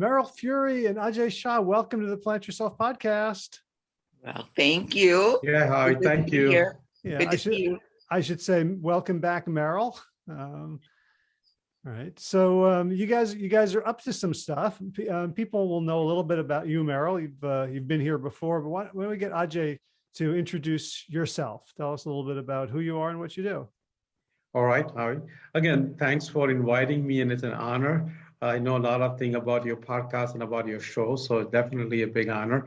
Meryl Fury and Ajay Shah, welcome to the Plant Yourself podcast. Well, thank you. Yeah, hi, Good thank you. here. Yeah, Good I should, see you. I should say welcome back, Meryl. Um, all right, so um, you guys, you guys are up to some stuff. P- Um, people will know a little bit about you, Meryl. You've uh, you've been here before, but why, why don't we get Ajay to introduce yourself? Tell us a little bit about who you are and what you do. All right, hi. Again, thanks for inviting me and it's an honor. I know a lot of things about your podcast and about your show, so definitely a big honor.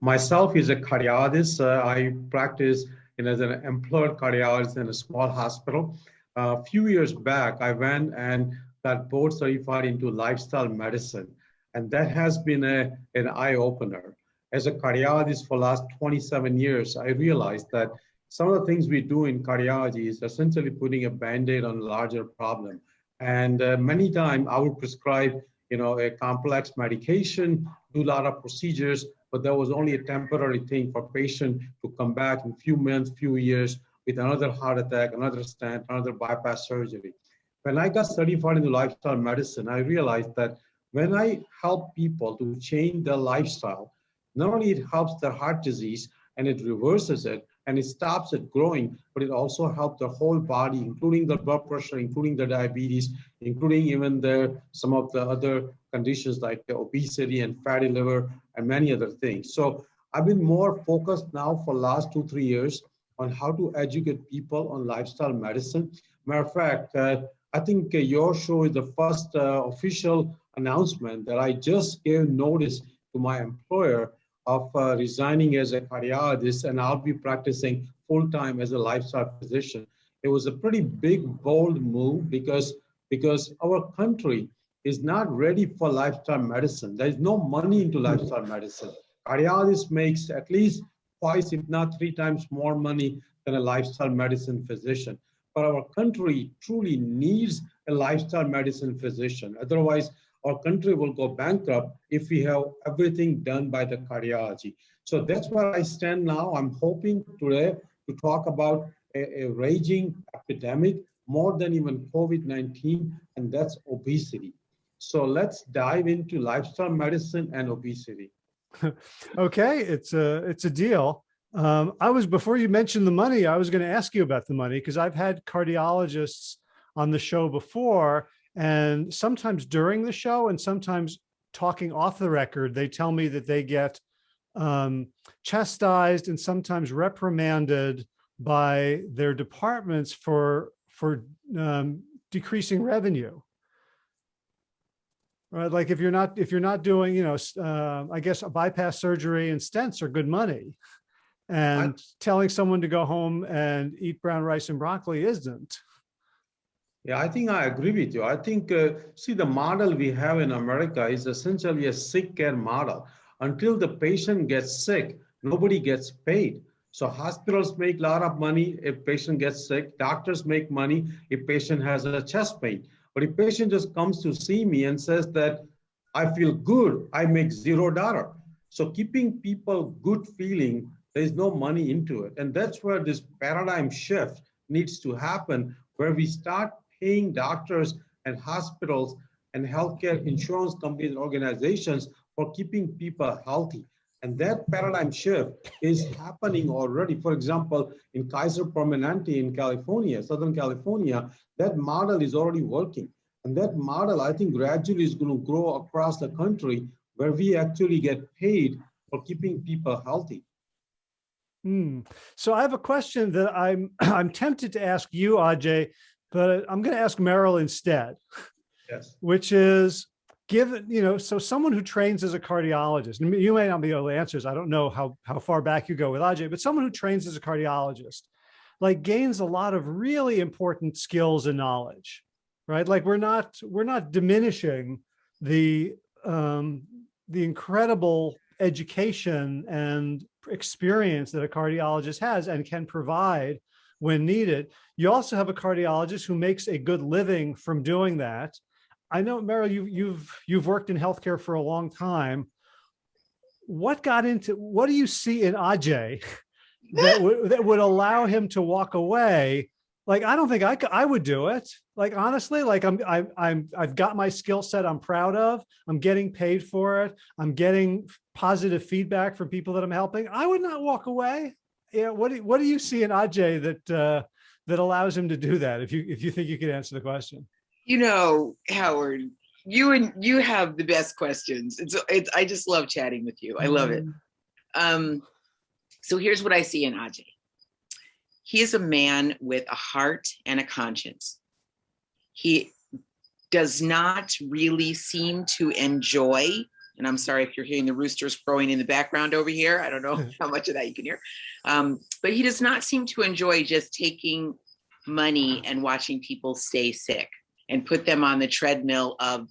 Myself is a cardiologist. Uh, I practice you know, as an employed cardiologist in a small hospital. a few years back, I went and got board certified into lifestyle medicine, and that has been a, an eye opener. As a cardiologist for last 27 years, I realized that some of the things we do in cardiology is essentially putting a band-aid on a larger problem. And uh, many times I would prescribe, you know, a complex medication, do a lot of procedures, but that was only a temporary thing for patient to come back in few months, few years with another heart attack, another stent, another bypass surgery. When I got certified in lifestyle medicine, I realized that when I help people to change their lifestyle, not only it helps their heart disease and it reverses it and it stops it growing, but it also helps the whole body, including the blood pressure, including the diabetes, including even the some of the other conditions like the obesity and fatty liver and many other things. So I've been more focused now for last two, three years on how to educate people on lifestyle medicine. Matter of fact, uh, I think uh, your show is the first uh, official announcement that I just gave notice to my employer of uh, resigning as a cardiologist and I'll be practicing full time as a lifestyle physician. It was a pretty big, bold move because, because our country is not ready for lifestyle medicine. There's no money into lifestyle medicine. Cardiologist makes at least twice, if not three times more money than a lifestyle medicine physician. But our country truly needs a lifestyle medicine physician. Otherwise, our country will go bankrupt if we have everything done by the cardiology. So that's where I stand now. I'm hoping today to talk about a, a raging epidemic more than even COVID-19, and that's obesity. So let's dive into lifestyle medicine and obesity. Okay, it's a it's a deal. Um, I was before you mentioned the money, I was going to ask you about the money because I've had cardiologists on the show before, and sometimes during the show and sometimes talking off the record, they tell me that they get um, chastised and sometimes reprimanded by their departments for for um, decreasing revenue. Right, like if you're not if you're not doing, you know, uh, I guess a bypass surgery and stents are good money, and telling someone to go home and eat brown rice and broccoli isn't. Yeah, I think I agree with you. I think, uh, see, the model we have in America is essentially a sick care model. Until the patient gets sick, nobody gets paid. So hospitals make a lot of money if patient gets sick. Doctors make money if patient has a chest pain. But if patient just comes to see me and says that I feel good, I make zero dollar. So keeping people good feeling, there's no money into it. And that's where this paradigm shift needs to happen, where we start paying doctors and hospitals and healthcare insurance companies and organizations for keeping people healthy. And that paradigm shift is happening already. For example, in Kaiser Permanente in California, Southern California, that model is already working. And that model, I think, gradually is going to grow across the country where we actually get paid for keeping people healthy. Hmm. So I have a question that I'm I'm tempted to ask you, Ajay, but I'm going to ask Meryl instead, Yes. which is given, you know, so someone who trains as a cardiologist, and you may not be able to answer this, I don't know how, how far back you go with Ajay, but someone who trains as a cardiologist, like gains a lot of really important skills and knowledge, right? Like we're not, we're not diminishing the, um, the incredible education and experience that a cardiologist has and can provide when needed. You also have a cardiologist who makes a good living from doing that. I know, Meryl, you, you've you've worked in healthcare for a long time. What got into what do you see in Ajay that would that would allow him to walk away like I don't think I could, I would do it. Like honestly, like I'm I, I'm I've got my skill set I'm proud of. I'm getting paid for it. I'm getting positive feedback from people that I'm helping. I would not walk away. Yeah. What do what do you see in Ajay that uh, that allows him to do that? If you if you think you could answer the question. You know, Howard, you and you have the best questions. It's it's I just love chatting with you. I love it. Um, so here's what I see in Ajay. He is a man with a heart and a conscience. He does not really seem to enjoy, and I'm sorry if you're hearing the roosters crowing in the background over here. I don't know how much of that you can hear. Um, but he does not seem to enjoy just taking money and watching people stay sick and put them on the treadmill of,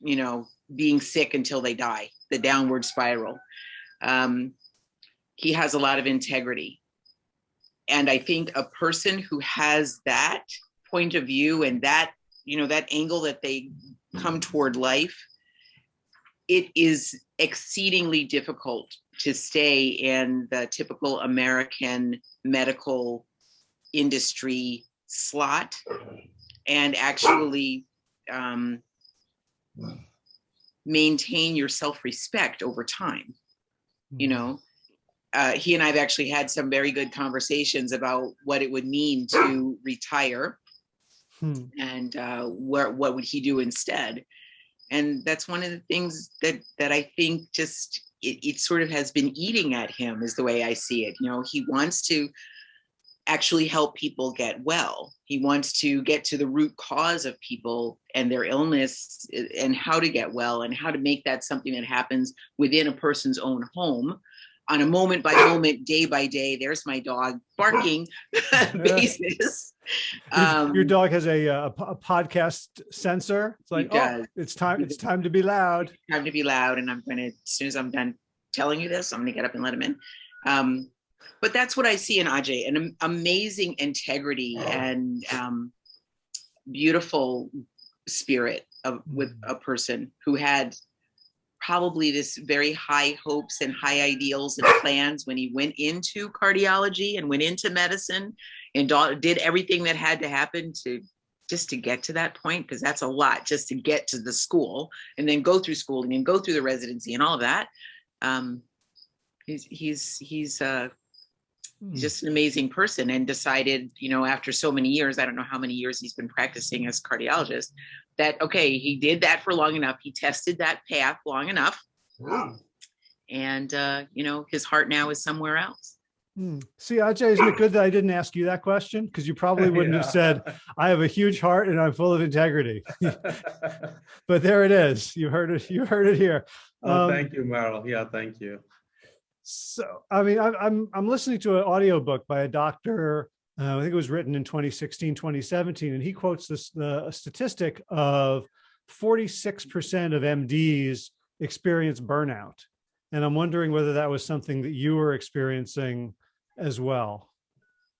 you know, being sick until they die, the downward spiral. Um, he has a lot of integrity. And I think a person who has that point of view and that, you know, that angle that they come toward life, it is exceedingly difficult to stay in the typical American medical industry slot and actually um, maintain your self-respect over time. You know, uh, he and I've actually had some very good conversations about what it would mean to retire Hmm. and uh, where, what would he do instead? And that's one of the things that that I think just it, it sort of has been eating at him is the way I see it. You know, he wants to actually help people get well. He wants to get to the root cause of people and their illness eh, and how to get well and how to make that something that happens within a person's own home on a moment by moment, day by day, there's my dog barking basis. Your- Um, Your dog has a, uh, a a podcast sensor. It's like, oh, it's time, it's time to be loud. time to be loud and I'm gonna, as soon as I'm done telling you this, I'm gonna get up and let him in. Um, but that's what I see in Ajay, an amazing integrity and um, beautiful spirit of with a person who had probably this very high hopes and high ideals and plans when he went into cardiology and went into medicine and did everything that had to happen to just to get to that point because that's a lot just to get to the school and then go through school and go through the residency and all of that um he's he's he's uh Hmm. he's just an amazing person and decided you know after so many years i don't know how many years he's been practicing as a cardiologist that okay he did that for long enough he tested that path long enough and uh you know his heart now is somewhere else Hmm. See, Ajay, isn't it good that I didn't ask you that question? Because you probably wouldn't have said, I have a huge heart and I'm full of integrity. But there it is. You heard it, you heard it here. Oh, Um, thank you, Meryl. Yeah, thank you. So, I mean, I'm, I'm, I'm listening to an audiobook by a doctor, uh, I think it was written in 2016, 2017, and he quotes this, the statistic of 46% of MDs experience burnout. And I'm wondering whether that was something that you were experiencing as well.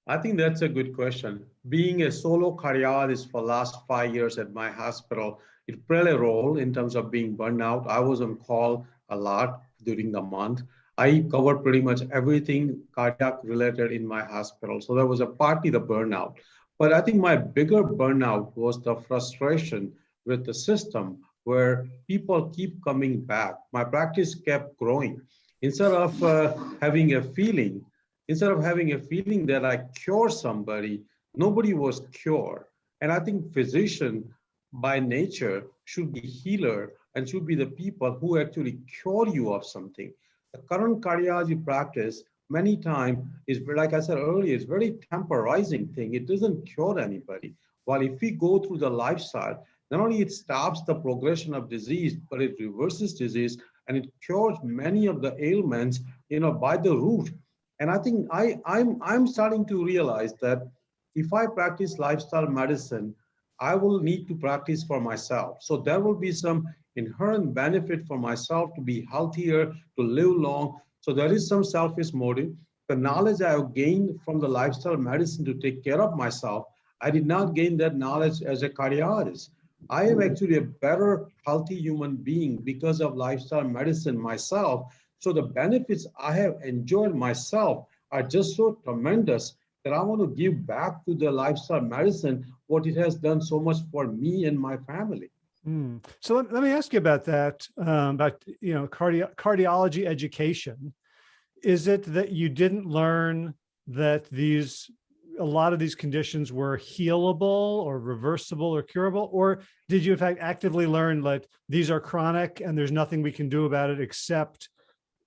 I think that's a good question. Being a solo cardiologist for last five years at my hospital, it played a role in terms of being burned out. I was on call a lot during the month. I covered pretty much everything cardiac related in my hospital. So there was a partly the burnout. But I think my bigger burnout was the frustration with the system where people keep coming back. My practice kept growing. Instead of uh, having a feeling, instead of having a feeling that I cure somebody, nobody was cured. And I think physician by nature should be healer and should be the people who actually cure you of something. Current cardiology practice many times is like I said earlier, it's very temporizing thing. It doesn't cure anybody. While if we go through the lifestyle, not only it stops the progression of disease, but it reverses disease and it cures many of the ailments, you know, by the root. And I think I, I'm, I'm starting to realize that if I practice lifestyle medicine, I will need to practice for myself. So there will be some inherent benefit for myself to be healthier, to live long. So there is some selfish motive. The knowledge I have gained from the lifestyle medicine to take care of myself, I did not gain that knowledge as a cardiologist. I am actually a better, healthy human being because of lifestyle medicine myself. So the benefits I have enjoyed myself are just so tremendous that I want to give back to the lifestyle medicine what it has done so much for me and my family. Hmm. So let, let me ask you about that, um, about, you know, cardio cardiology education. Is it that you didn't learn that these, a lot of these conditions were healable or reversible or curable? Or did you in fact actively learn that these are chronic and there's nothing we can do about it except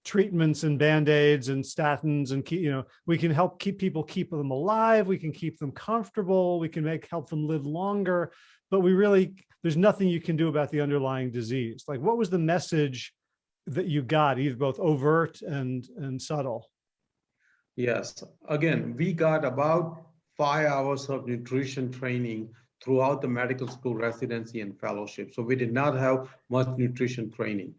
treatments and band-aids and statins and you know, we can help keep people keep them alive. We can keep them comfortable. We can make, help them live longer, but we really, there's nothing you can do about the underlying disease. Like what was the message that you got, either both overt and, and subtle? Yes, again, we got about five hours of nutrition training throughout the medical school residency and fellowship. So we did not have much nutrition training.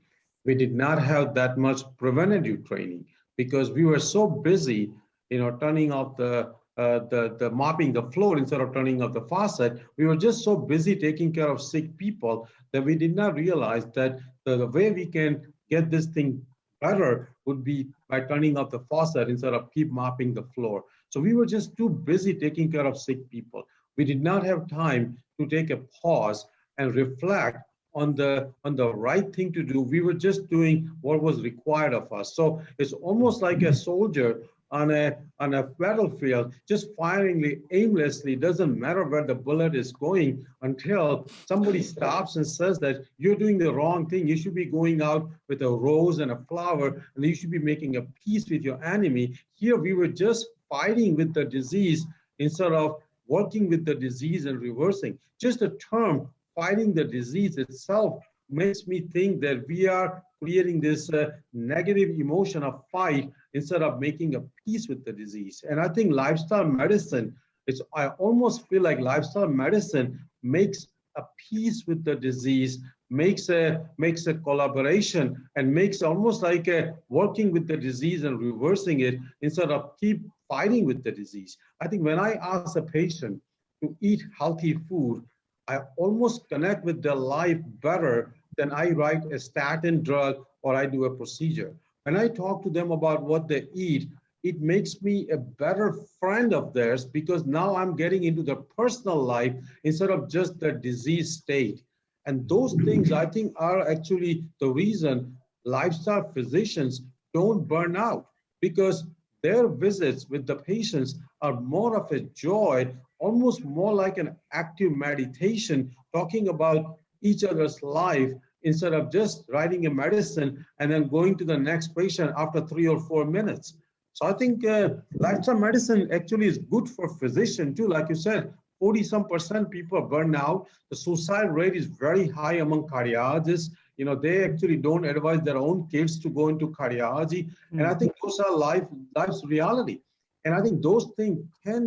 We did not have that much preventative training because we were so busy, you know, turning off the uh, the, the mopping the floor instead of turning off the faucet. We were just so busy taking care of sick people that we did not realize that the, the way we can get this thing better would be by turning off the faucet instead of keep mopping the floor. So we were just too busy taking care of sick people. We did not have time to take a pause and reflect on the on the right thing to do. We were just doing what was required of us. So it's almost like a soldier on a on a battlefield just firing aimlessly doesn't matter where the bullet is going until somebody stops and says that you're doing the wrong thing. You should be going out with a rose and a flower and you should be making a peace with your enemy. Here we were just fighting with the disease instead of working with the disease and reversing. Just the term fighting the disease itself makes me think that we are creating this uh, negative emotion of fight instead of making a peace with the disease. And I think lifestyle medicine, it's I almost feel like lifestyle medicine makes a peace with the disease, makes a makes a collaboration, and makes almost like a working with the disease and reversing it instead of keep fighting with the disease. I think when I ask a patient to eat healthy food, I almost connect with their life better than I write a statin drug or I do a procedure. When I talk to them about what they eat, it makes me a better friend of theirs because now I'm getting into their personal life instead of just their disease state. And those things I think are actually the reason lifestyle physicians don't burn out because their visits with the patients are more of a joy, almost more like an active meditation, talking about each other's life instead of just writing a medicine and then going to the next patient after three or four minutes. So I think uh, lifestyle medicine actually is good for physician too. Like you said, 40 some percent people burn out. The suicide rate is very high among cardiologists. You know, they actually don't advise their own kids to go into cardiology. Mm -hmm. And I think those are life, life's reality. And I think those things can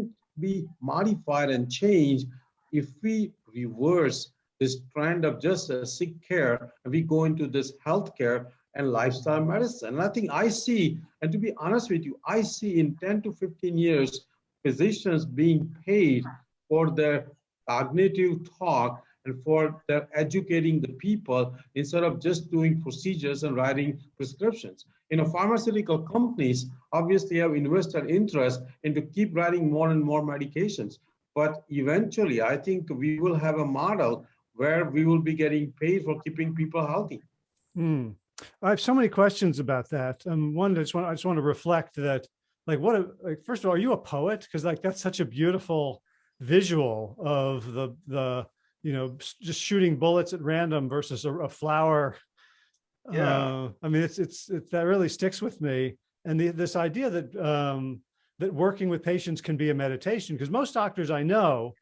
be modified and changed if we reverse this trend of just uh, sick care, and we go into this healthcare and lifestyle medicine. And I think I see, and to be honest with you, I see in 10 to 15 years, physicians being paid for their cognitive talk and for their educating the people instead of just doing procedures and writing prescriptions. You know, pharmaceutical companies obviously have invested interest into keep writing more and more medications. But eventually, I think we will have a model where we will be getting paid for keeping people healthy. Hmm. I have so many questions about that. Um, one, I just want I just want to reflect that, like, what? A, like, first of all, are you a poet? Because like that's such a beautiful visual of the the you know just shooting bullets at random versus a, a flower. Yeah. Uh, I mean, it's, it's it's that really sticks with me, and the, this idea that um, that working with patients can be a meditation because most doctors I know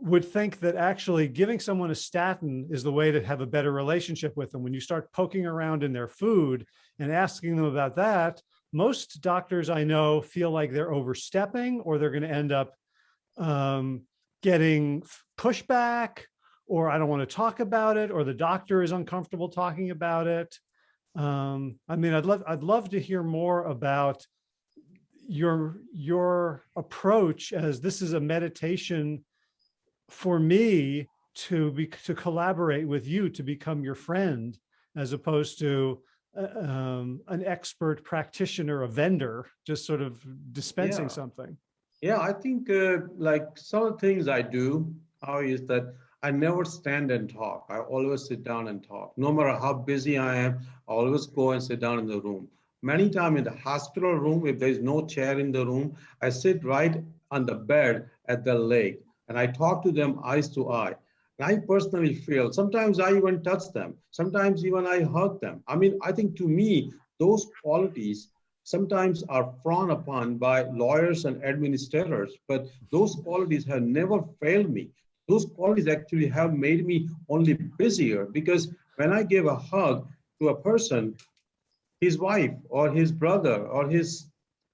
would think that actually giving someone a statin is the way to have a better relationship with them. When you start poking around in their food and asking them about that, most doctors I know feel like they're overstepping or they're going to end up um, getting pushback or I don't want to talk about it or the doctor is uncomfortable talking about it. Um, I mean, I'd love, I'd love to hear more about your, your approach as this is a meditation for me to be to collaborate with you to become your friend as opposed to uh, um, an expert practitioner, a vendor, just sort of dispensing Yeah. something. Yeah, I think uh, like some of the things I do how is that I never stand and talk. I always sit down and talk. No matter how busy I am, I always go and sit down in the room. Many times in the hospital room, if there's no chair in the room, I sit right on the bed at the leg and I talk to them eyes to eye. And I personally feel sometimes I even touch them. Sometimes even I hug them. I mean, I think to me, those qualities sometimes are frowned upon by lawyers and administrators, but those qualities have never failed me. Those qualities actually have made me only busier because when I give a hug to a person, his wife or his brother or his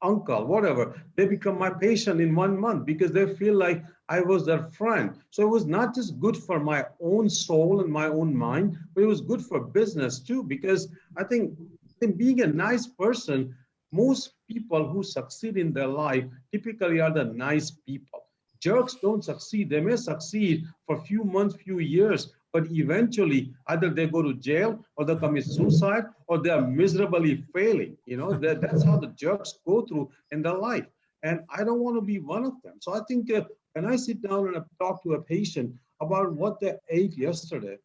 uncle, whatever, they become my patient in one month because they feel like I was their friend. So it was not just good for my own soul and my own mind, but it was good for business too, because I think in being a nice person most people who succeed in their life typically are the nice people. Jerks don't succeed. They may succeed for a few months, few years, but eventually either they go to jail or they commit suicide or they are miserably failing. You know, that, that's how the jerks go through in their life. And I don't want to be one of them. So I think uh, when I sit down and I talk to a patient about what they ate yesterday,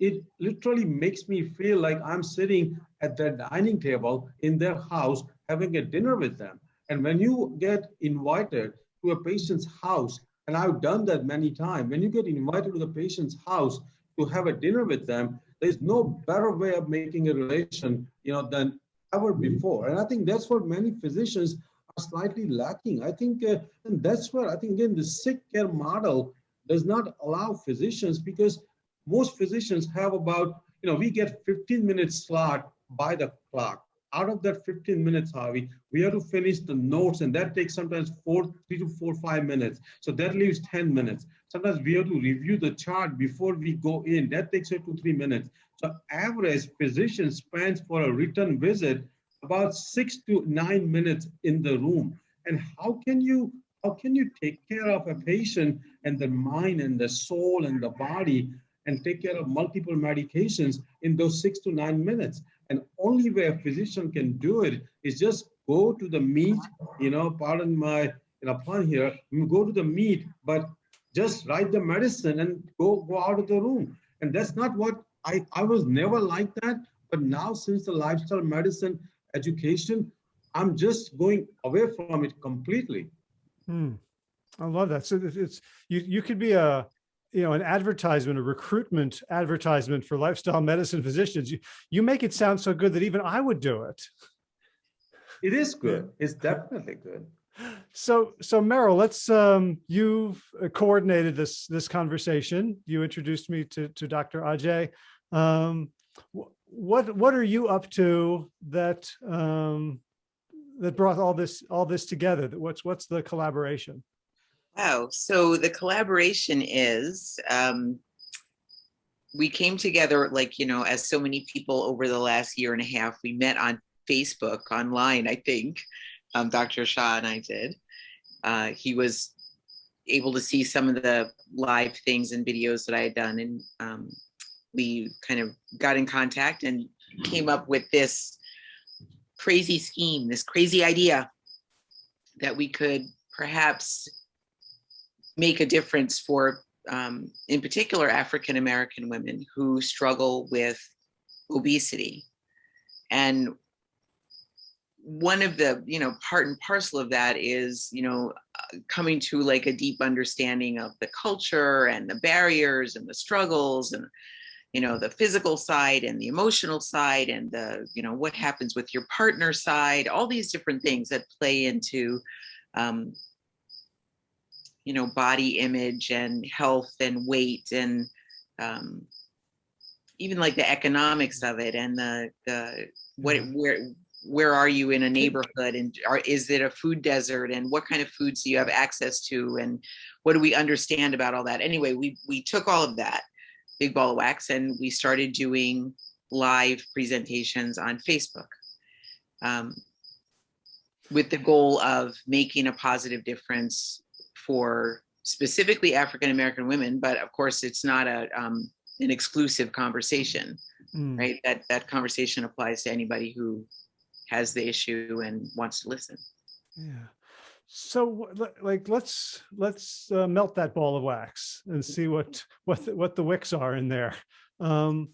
it literally makes me feel like I'm sitting at their dining table in their house having a dinner with them. And when you get invited to a patient's house, and I've done that many times, when you get invited to the patient's house to have a dinner with them, there's no better way of making a relation, you know, than ever before. And I think that's what many physicians are slightly lacking. I think, uh, and that's where I think again the sick care model does not allow physicians because most physicians have about, you know, we get 15 minutes slot by the clock. Out of that 15 minutes, Harvey, we have to finish the notes, and that takes sometimes four, three to four, five minutes. So that leaves 10 minutes. Sometimes we have to review the chart before we go in. That takes two, three minutes. So average physician spends for a return visit about six to nine minutes in the room. And how can you how can you take care of a patient and the mind and the soul and the body and take care of multiple medications in those six to nine minutes. And only way a physician can do it is just go to the meat, you know, pardon my you know, pun here, go to the meat, but just write the medicine and go, go out of the room. And that's not what I, I was never like that. But now since the lifestyle medicine education, I'm just going away from it completely. Hmm. I love that. So it's you. You could be a you know, an advertisement, a recruitment advertisement for lifestyle medicine physicians, you, you make it sound so good that even I would do it. It is good. It's definitely good. So, so Meryl, let's, um, you've coordinated this, this conversation. You introduced me to, to Dr. Ajay. Um, what, what are you up to that, um, that brought all this, all this together? What's, what's the collaboration? Wow. So the collaboration is um, we came together like, you know, as so many people over the last year and a half, we met on Facebook online, I think. Um, Dr. Shah and I did. Uh, he was able to see some of the live things and videos that I had done. And um, we kind of got in contact and came up with this crazy scheme, this crazy idea that we could perhaps make a difference for, um, in particular, African American women who struggle with obesity. And one of the, you know, part and parcel of that is, you know, coming to like a deep understanding of the culture and the barriers and the struggles and, you know, the physical side and the emotional side and the, you know, what happens with your partner side, all these different things that play into um, you know, body image and health and weight and um, even like the economics of it and the, the what mm-hmm. where where are you in a neighborhood and are, is it a food desert and what kind of foods do you have access to and what do we understand about all that anyway we we took all of that big ball of wax and we started doing live presentations on facebook um, with the goal of making a positive difference for specifically African American women, but of course it's not a um, an exclusive conversation, mm. right? That that conversation applies to anybody who has the issue and wants to listen. Yeah. So like, let's, let's uh, melt that ball of wax and see what, what, the- what the wicks are in there. Um,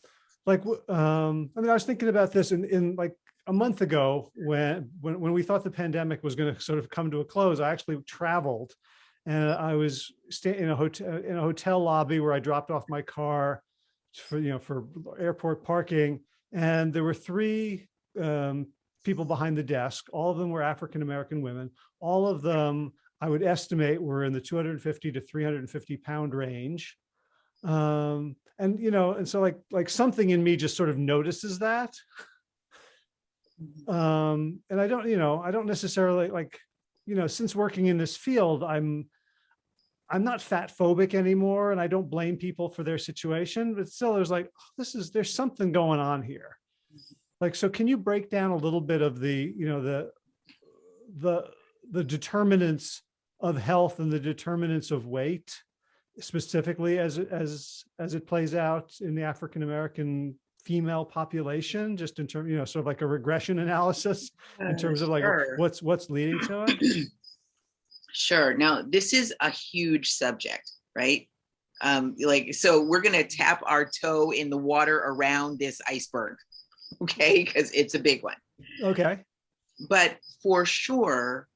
like, um, I mean, I was thinking about this in, in like a month ago when, when, when we thought the pandemic was going to sort of come to a close, I actually traveled and I was staying in a hotel, in a hotel lobby where I dropped off my car for, you know, for airport parking. And there were three um, people behind the desk. All of them were African-American women. All of them, I would estimate, were in the 250 to 350 pound range. Um, and, you know, and so like, like something in me just sort of notices that. Um, and I don't, you know, I don't necessarily like, you know, since working in this field, I'm, I'm not fat phobic anymore and I don't blame people for their situation, but still there's like, "Oh, this is, there's something going on here. Like, so can you break down a little bit of the, you know, the, the, the determinants of health and the determinants of weight specifically as, as, as it plays out in the African-American female population, just in terms, you know, sort of like a regression analysis in uh, terms of like Sure. what's, what's leading to it? Sure. Now, this is a huge subject, right? Um, like, so we're gonna tap our toe in the water around this iceberg, okay? Because it's a big one. Okay. But for sure,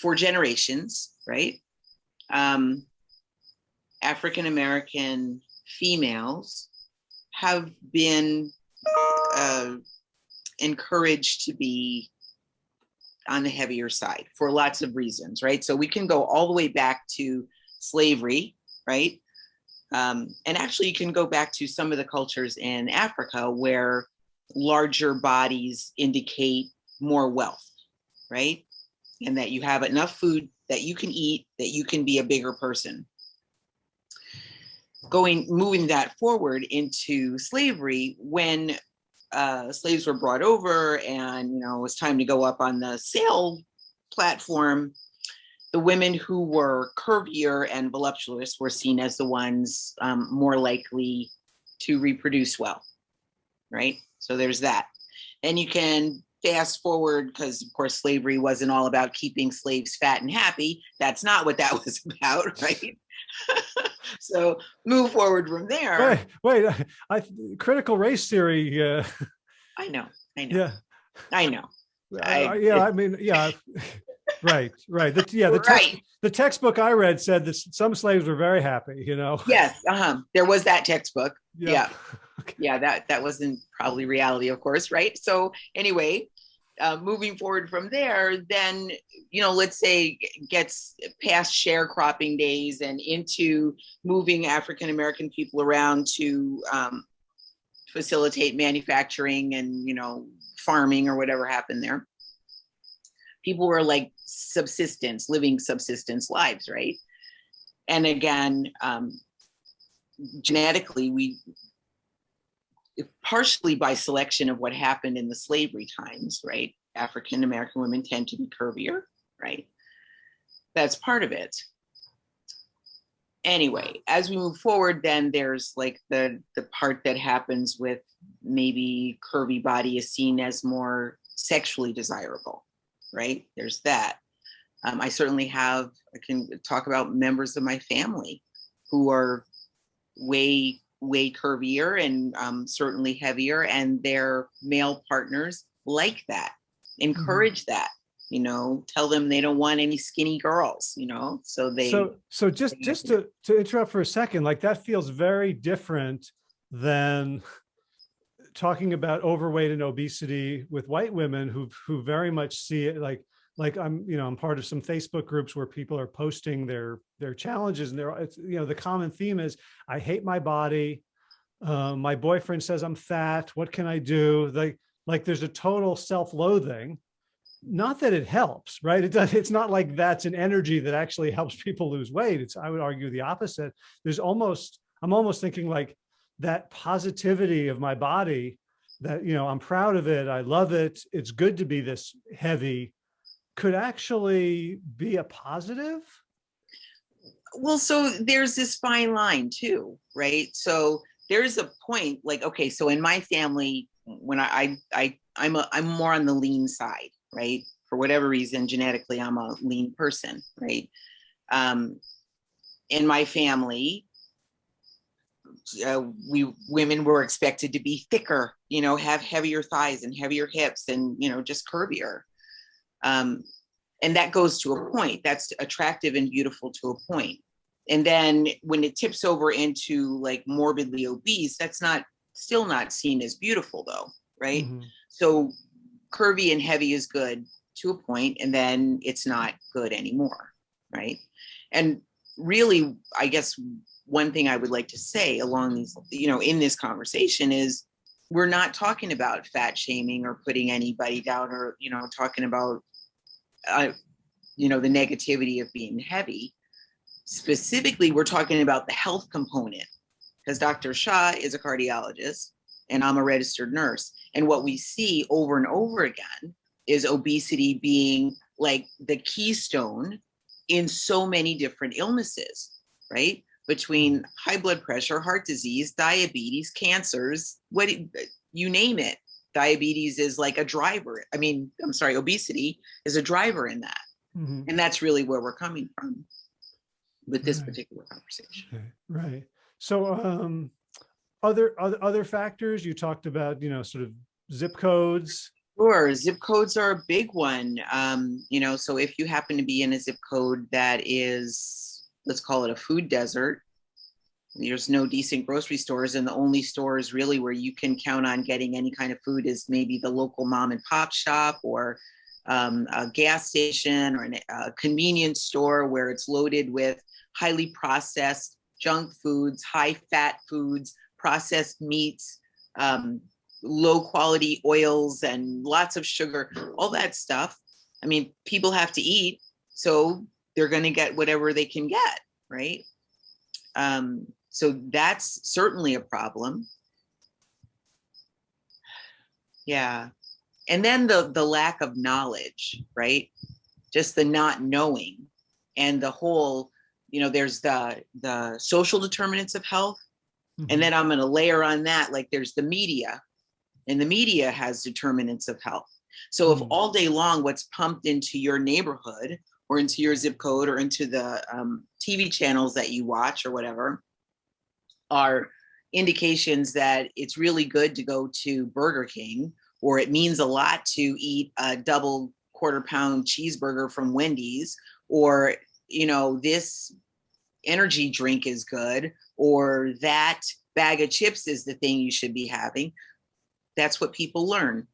for generations, right? Um, African American females have been uh, encouraged to be on the heavier side for lots of reasons, right? So we can go all the way back to slavery, right? Um, and actually, you can go back to some of the cultures in Africa where larger bodies indicate more wealth, right? And that you have enough food that you can eat, that you can be a bigger person. Going, moving that forward into slavery, when uh, slaves were brought over and, you know, it was time to go up on the sale platform, the women who were curvier and voluptuous were seen as the ones um, more likely to reproduce well, right? So there's that. And you can fast forward because of course slavery wasn't all about keeping slaves fat and happy. That's not what that was about, right? so move forward from there. Wait, wait, I, critical race theory, uh, I know, I know, yeah. I know. I, I- yeah, I mean, yeah, right, right. The, yeah, the, text, Right. the textbook I read said that some slaves were very happy, you know? Yes, uh-huh. There was that textbook. yeah. yeah that that wasn't probably reality of course right so anyway uh, moving forward from there then you know let's say gets past sharecropping days and into moving african american people around to um, facilitate manufacturing and you know farming or whatever happened there. People were like subsistence living subsistence lives right? And again um, genetically we partially by selection of what happened in the slavery times, right? African American women tend to be curvier, right? That's part of it. Anyway, as we move forward, then there's like the the part that happens with maybe curvy body is seen as more sexually desirable, right? There's that. Um, I certainly have. I can talk about members of my family who are way way curvier and um, certainly heavier and their male partners like that encourage that you know tell them they don't want any skinny girls you know so they So, so just, they- just to, to interrupt for a second, like that feels very different than talking about overweight and obesity with white women who, who very much see it like, like I'm, you know, I'm part of some Facebook groups where people are posting their, their challenges and they're, it's, you know, the common theme is, I hate my body. Uh, my boyfriend says I'm fat. What can I do? Like, like there's a total self-loathing. Not that it helps, right? It does, it's not like that's an energy that actually helps people lose weight. It's, I would argue the opposite. There's almost, I'm almost thinking like that positivity of my body that, you know, I'm proud of it. I love it. It's good to be this heavy could actually be a positive. well so there's this fine line too right so there's a point like okay so in my family when i i, I i'm a, i'm more on the lean side right for whatever reason, genetically, I'm a lean person, right? Um, in my family, uh, we women were expected to be thicker, you know, have heavier thighs and heavier hips and, you know, just curvier. Um, and that goes to a point that's attractive and beautiful to a point. And then when it tips over into like morbidly obese, that's not still not seen as beautiful though, right? Mhm. So curvy and heavy is good to a point, and then it's not good anymore, right? And really, I guess one thing I would like to say along these, you know, in this conversation is we're not talking about fat shaming or putting anybody down or, you know, talking about, uh, you know, the negativity of being heavy. Specifically, we're talking about the health component because Dr. Shah is a cardiologist and I'm a registered nurse. And what we see over and over again is obesity being like the keystone in so many different illnesses, right? Between high blood pressure, heart disease, diabetes, cancers, what you name it. Diabetes is like a driver. I mean, I'm sorry, obesity is a driver in that. Mhm. And that's really where we're coming from with this Right. particular conversation. Okay, right. So, um, other, other, other factors you talked about, you know, sort of zip codes. Sure, zip codes are a big one. Um, you know, so if you happen to be in a zip code that is, let's call it a food desert, there's no decent grocery stores, and the only stores really where you can count on getting any kind of food is maybe the local mom and pop shop or um, a gas station or a convenience store where it's loaded with highly processed junk foods, high fat foods, processed meats, um, low quality oils and lots of sugar, all that stuff. I mean, people have to eat, so they're going to get whatever they can get, right? Um, so that's certainly a problem. Yeah. And then the the lack of knowledge, right? Just the not knowing and the whole, you know, there's the the social determinants of health Mhm. and then I'm going to layer on that, like there's the media, and the media has determinants of health. So if Mm. all day long what's pumped into your neighborhood or into your zip code or into the um, TV channels that you watch or whatever are indications that it's really good to go to Burger King or it means a lot to eat a double quarter pound cheeseburger from Wendy's or you know this energy drink is good or that bag of chips is the thing you should be having that's what people learn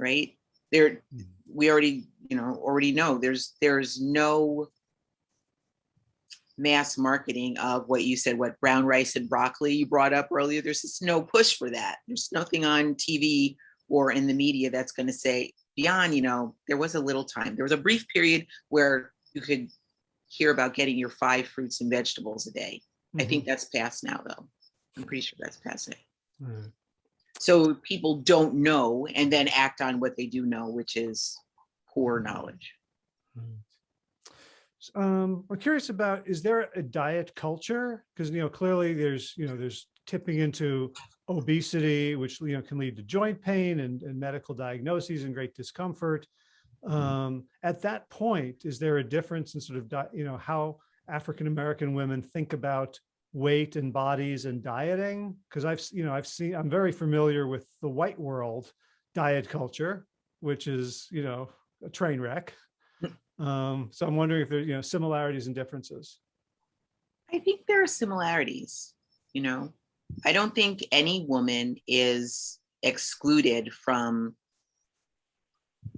right there Mhm. we already you know already know there's there's no mass marketing of what you said what brown rice and broccoli you brought up earlier there's just no push for that there's nothing on tv or in the media that's going to say beyond you know there was a little time there was a brief period where you could hear about getting your five fruits and vegetables a day I Mhm. think that's past now, though. I'm pretty sure that's past it. Right. So people don't know and then act on what they do know, which is poor knowledge. Right. Um, I'm curious about, is there a diet culture? Because, you know, clearly there's, you know, there's tipping into obesity, which, you know, can lead to joint pain and, and medical diagnoses and great discomfort. Um, at that point, is there a difference in sort of, you know, how African-American women think about weight and bodies and dieting? Because I've, you know, I've seen, I'm very familiar with the white world diet culture, which is, you know, a train wreck. Um, so I'm wondering if there, you know, similarities and differences. I think there are similarities, you know. I don't think any woman is excluded from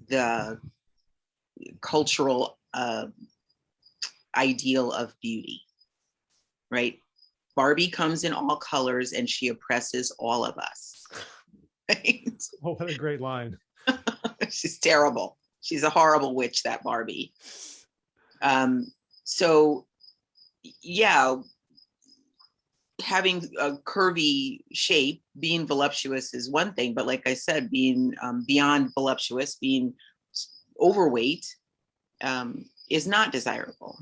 the cultural uh, ideal of beauty, right? Barbie comes in all colors and she oppresses all of us. Right? Oh, what a great line. She's terrible. She's a horrible witch, that Barbie. Um, so yeah, having a curvy shape, being voluptuous is one thing, but like I said, being um, beyond voluptuous, being overweight um, is not desirable.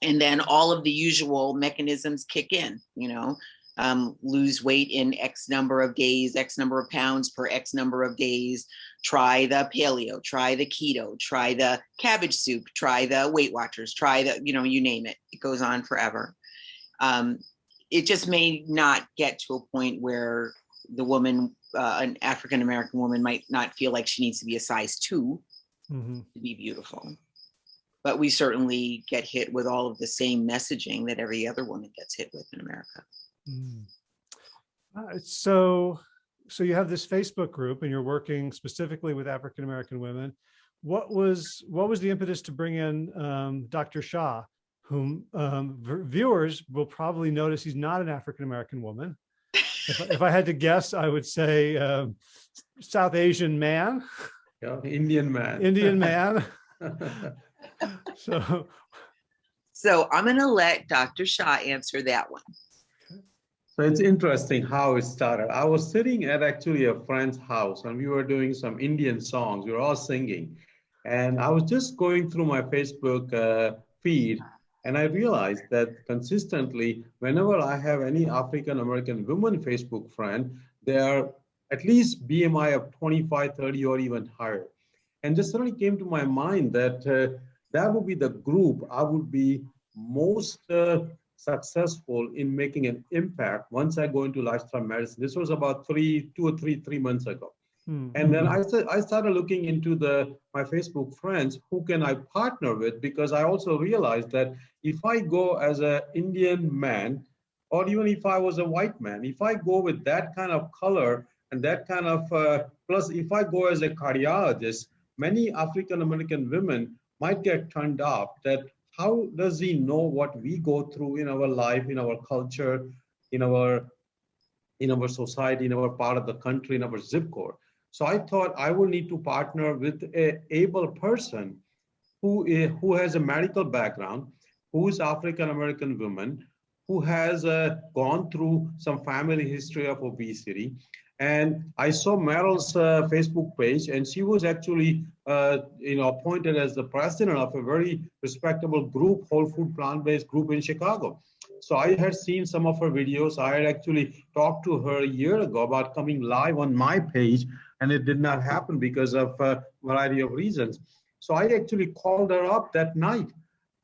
And then all of the usual mechanisms kick in, you know, um, lose weight in X number of days, X number of pounds per X number of days. Try the paleo, try the keto, try the cabbage soup, try the Weight Watchers, try the, you know, you name it. It goes on forever. Um, it just may not get to a point where the woman, uh, an African American woman, might not feel like she needs to be a size two Mhm. to be beautiful. But we certainly get hit with all of the same messaging that every other woman gets hit with in America. Mm. Uh, So, so you have this Facebook group and you're working specifically with African-American women. What was, what was the impetus to bring in um, Dr. Shah, whom um, viewers will probably notice he's not an African-American woman. If, I- if I had to guess, I would say um, South Asian man, Yeah, Indian man. Indian man. So, So I'm gonna let Dr. Shah answer that one. So it's interesting how it started. I was sitting at actually a friend's house and we were doing some Indian songs. We were all singing. And I was just going through my Facebook uh, feed and I realized that consistently, whenever I have any African American woman Facebook friend, they are at least BMI of 25, 30, or even higher. And just suddenly came to my mind that uh, that would be the group I would be most uh, successful in making an impact once I go into lifestyle medicine. This was about three, two or three, three months ago. hmm, And then I said I started looking into the my Facebook friends, who can I partner with? Because I also realized that if I go as an Indian man, or even if I was a white man, if I go with that kind of color and that kind of uh, plus, if I go as a cardiologist, many African American women might get turned off. That how does he know what we go through in our life, in our culture, in our in our society, in our part of the country, in our zip code. So I thought I will need to partner with a able person who, is, who has a medical background, who is African American woman, who has uh, gone through some family history of obesity. And I saw Meryl's uh, Facebook page, and she was actually, uh, you know, appointed as the president of a very respectable group, Whole Food Plant-Based Group in Chicago. So I had seen some of her videos. I had actually talked to her a year ago about coming live on my page, and it did not happen because of a variety of reasons. So I actually called her up that night,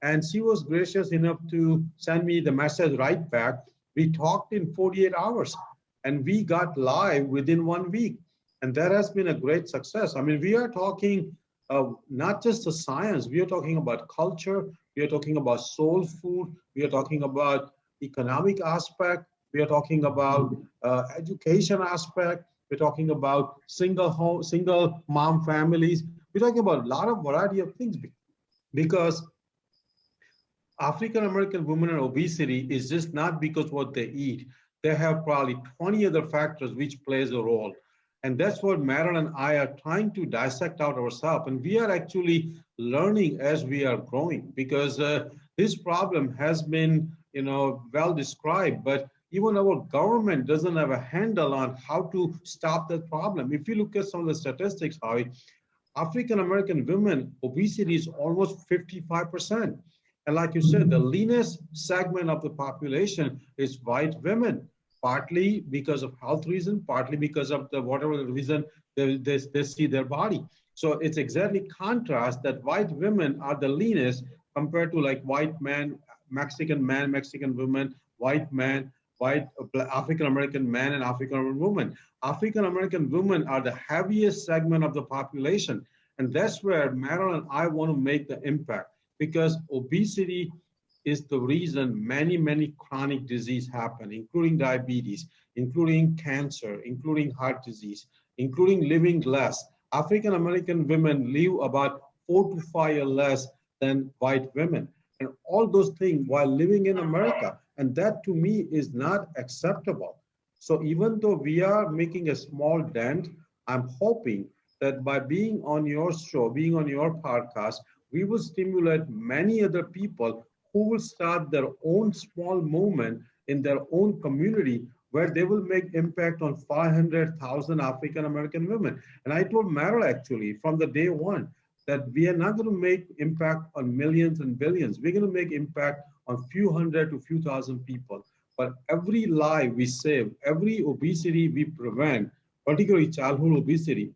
and she was gracious enough to send me the message right back. We talked in 48 hours, and we got live within one week. And that has been a great success. I mean, we are talking uh, not just the science, we are talking about culture, we are talking about soul food, we are talking about economic aspect, we are talking about uh, education aspect, we're talking about single home, single mom families. We're talking about a lot of variety of things because African American women and obesity is just not because what they eat. They have probably 20 other factors which plays a role. And that's what Meryl and I are trying to dissect out ourselves. And we are actually learning as we are growing because uh, this problem has been, you know, well described, but even our government doesn't have a handle on how to stop that problem. If you look at some of the statistics, how African American women, obesity is almost 55%. And like you said, the leanest segment of the population is white women, partly because of health reason, partly because of the whatever reason they, they, they see their body. So it's exactly contrast that white women are the leanest compared to like white man, Mexican man, Mexican woman, white man, white uh, African American man and African American woman. African American women are the heaviest segment of the population. And that's where Marilyn and I want to make the impact because obesity is the reason many, many chronic disease happen, including diabetes, including cancer, including heart disease, including living less. African American women live about four to five years less than white women. And all those things while living in America. And that to me is not acceptable. So even though we are making a small dent, I'm hoping that by being on your show, being on your podcast, we will stimulate many other people who will start their own small movement in their own community where they will make impact on 500,000 African American women. And I told Meryl actually from the day one that we are not going to make impact on millions and billions. We're going to make impact on few hundred to few thousand people but every life we save, every obesity we prevent, particularly childhood obesity,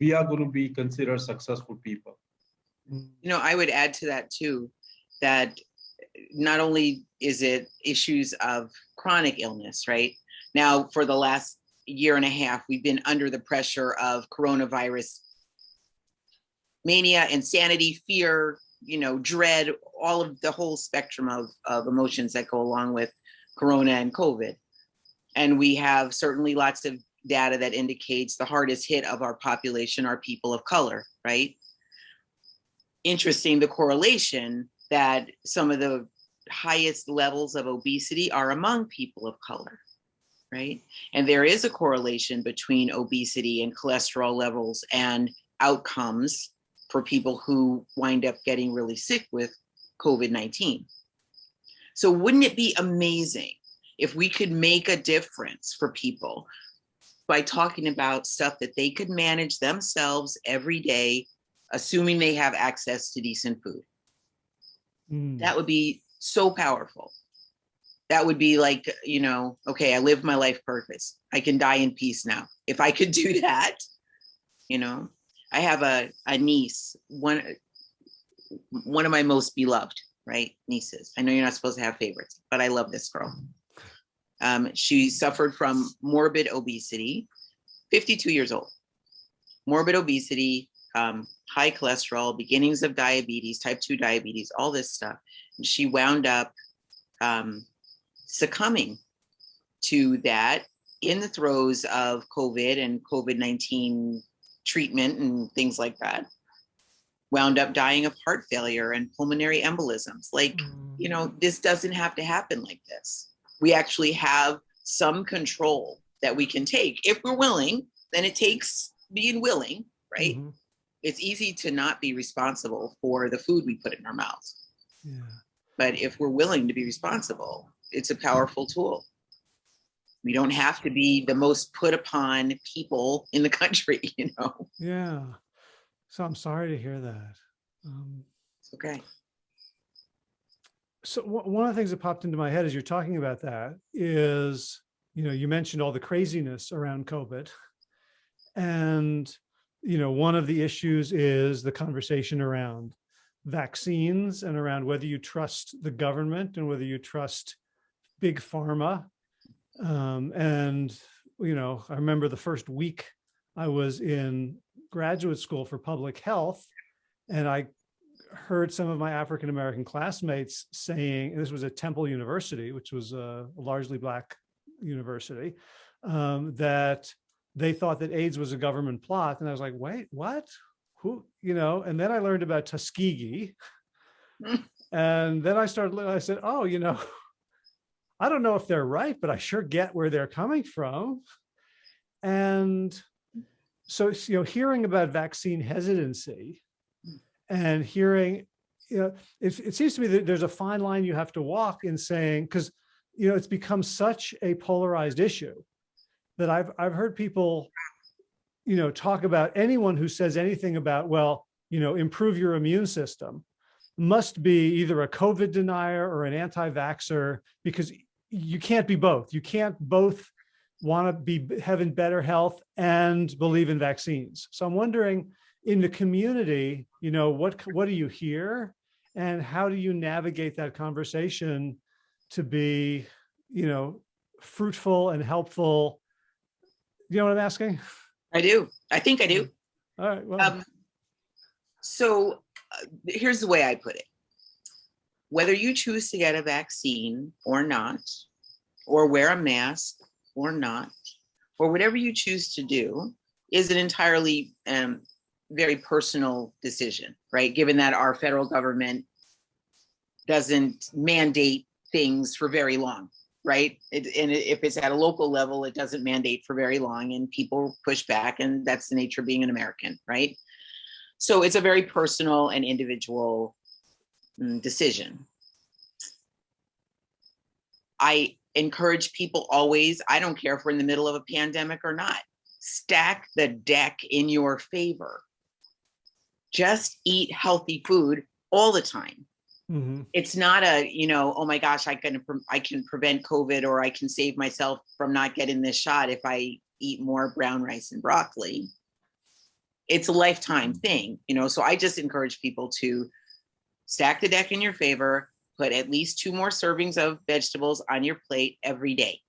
we are going to be considered successful people. You know, I would add to that too, that not only is it issues of chronic illness, right? Now, for the last year and a half, we've been under the pressure of coronavirus mania, insanity, fear, you know, dread, all of the whole spectrum of, of emotions that go along with corona and COVID. And we have certainly lots of data that indicates the hardest hit of our population are people of color, right? Interesting, the correlation that some of the highest levels of obesity are among people of color, right? And there is a correlation between obesity and cholesterol levels and outcomes for people who wind up getting really sick with COVID-19. So wouldn't it be amazing if we could make a difference for people by talking about stuff that they could manage themselves every day, assuming they have access to decent food? Mm. That would be so powerful. That would be like, you know, okay, I lived my life purpose. I can die in peace now. If I could do that, you know, I have a, a niece, one, one of my most beloved, right, nieces. I know you're not supposed to have favorites, but I love this girl. Um, she suffered from morbid obesity, 52 years old. Morbid obesity, um, high cholesterol, beginnings of diabetes, type 2 diabetes, all this stuff. And she wound up um, succumbing to that in the throes of COVID and COVID 19 treatment and things like that. Wound up dying of heart failure and pulmonary embolisms. Like, you know, this doesn't have to happen like this. We actually have some control that we can take if we're willing, then it takes being willing, right? Mhm. It's easy to not be responsible for the food we put in our mouths. Yeah. But if we're willing to be responsible, it's a powerful tool. We don't have to be the most put upon people in the country, you know, Yeah. So I'm sorry to hear that. Um, it's okay. so one one of the things that popped into my head as you're talking about that is, you know, you mentioned all the craziness around COVID. And, you know, one of the issues is the conversation around vaccines and around whether you trust the government and whether you trust big pharma. Um, and, you know, I remember the first week I was in graduate school for public health and I heard some of my African-American classmates saying, this was at Temple University, which was a largely black university, um, that they thought that AIDS was a government plot. And I was like, wait, what? Who, you know, and then I learned about Tuskegee. And then I started, I said, oh, you know, I don't know if they're right, but I sure get where they're coming from. And so, you know, hearing about vaccine hesitancy and hearing, you know, it, it seems to me that there's a fine line you have to walk in saying, because, you know, it's become such a polarized issue that I've, I've heard people, you know, talk about anyone who says anything about, well, you know, improve your immune system must be either a COVID denier or an anti-vaxxer because you can't be both. You can't both want to be having better health and believe in vaccines. So I'm wondering in the community, you know, what, what do you hear and how do you navigate that conversation to be, you know, fruitful and helpful? You know what I'm asking? I do. I think I do. All right. Well, Um, so uh, here's the way I put it. Whether you choose to get a vaccine or not, or wear a mask or not, or whatever you choose to do is an entirely um, very personal decision, right? Given that our federal government doesn't mandate things for very long, right? It, and if it's at a local level, it doesn't mandate for very long and people push back and that's the nature of being an American, right? So it's a very personal and individual mm, decision. I encourage people always, I don't care if we're in the middle of a pandemic or not, stack the deck in your favor. Just eat healthy food all the time. Mhm. It's not a, you know, oh my gosh, I can, I can prevent COVID or I can save myself from not getting this shot if I eat more brown rice and broccoli. It's a lifetime thing, you know, so I just encourage people to stack the deck in your favor, put at least two more servings of vegetables on your plate every day.